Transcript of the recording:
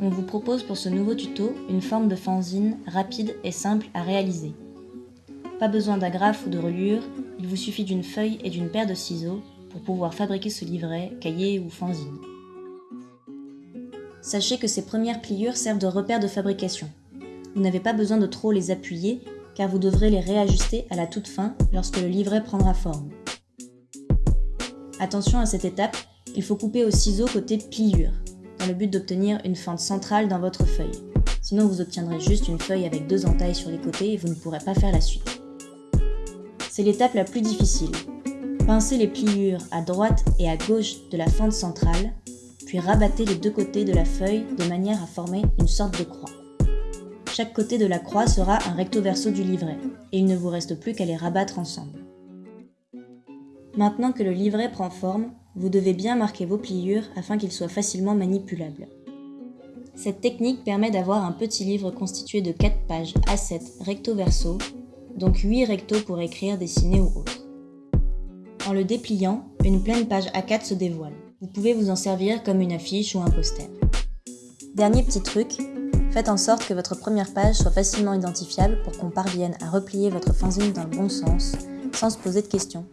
On vous propose pour ce nouveau tuto une forme de fanzine rapide et simple à réaliser. Pas besoin d'agrafe ou de reliure, il vous suffit d'une feuille et d'une paire de ciseaux pour pouvoir fabriquer ce livret, cahier ou fanzine. Sachez que ces premières pliures servent de repère de fabrication. Vous n'avez pas besoin de trop les appuyer car vous devrez les réajuster à la toute fin lorsque le livret prendra forme. Attention à cette étape, il faut couper au ciseau côté pliure, dans le but d'obtenir une fente centrale dans votre feuille. Sinon vous obtiendrez juste une feuille avec deux entailles sur les côtés et vous ne pourrez pas faire la suite. C'est l'étape la plus difficile. Pincez les pliures à droite et à gauche de la fente centrale, puis rabattez les deux côtés de la feuille de manière à former une sorte de croix. Chaque côté de la croix sera un recto verso du livret, et il ne vous reste plus qu'à les rabattre ensemble. Maintenant que le livret prend forme, vous devez bien marquer vos pliures afin qu'il soit facilement manipulable. Cette technique permet d'avoir un petit livre constitué de 4 pages A7 recto-verso, donc 8 rectos pour écrire, dessiner ou autre. En le dépliant, une pleine page A4 se dévoile. Vous pouvez vous en servir comme une affiche ou un poster. Dernier petit truc, faites en sorte que votre première page soit facilement identifiable pour qu'on parvienne à replier votre fanzine dans le bon sens, sans se poser de questions.